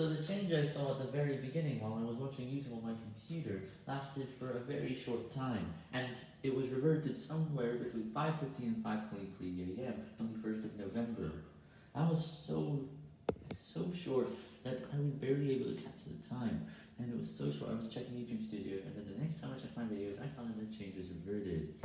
So the change I saw at the very beginning while I was watching YouTube on my computer lasted for a very short time, and it was reverted somewhere between 5.15 and 5.23am on the 1st of November. I was so, so short that I was barely able to catch the time, and it was so short I was checking YouTube Studio, and